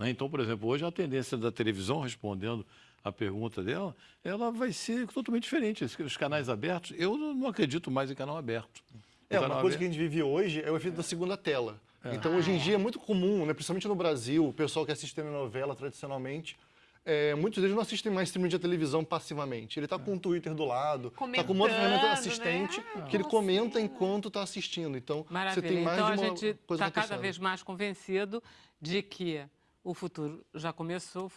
né? Então, por exemplo, hoje a tendência da televisão, respondendo a pergunta dela, ela vai ser totalmente diferente. Os- canais abertos, eu não acredito mais em canal aberto. É, canal uma coisa que aberto- a gente vive hoje é o efeito da segunda tela. Então, hoje em dia é muito comum, né, principalmente no Brasil, o pessoal que assiste telenovela tradicionalmente, é, muitos deles não assistem mais streaming de televisão passivamente. Ele está com o Twitter do lado, está com uma outra ferramenta Comentando, assistente né? que ele comenta enquanto está assistindo. Então, você Maravilha. tem mais então de a uma gente coisa está cada vez mais convencido de que o futuro já começou,